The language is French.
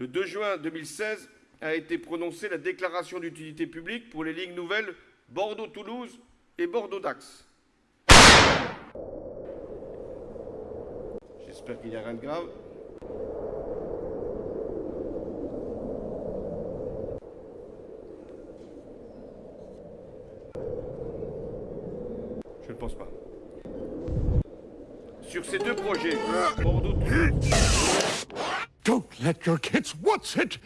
Le 2 juin 2016 a été prononcée la déclaration d'utilité publique pour les lignes nouvelles Bordeaux-Toulouse et Bordeaux-Dax. J'espère qu'il n'y a rien de grave. Je ne pense pas. Sur ces deux projets, Bordeaux-Toulouse... Don't let your kids watch it!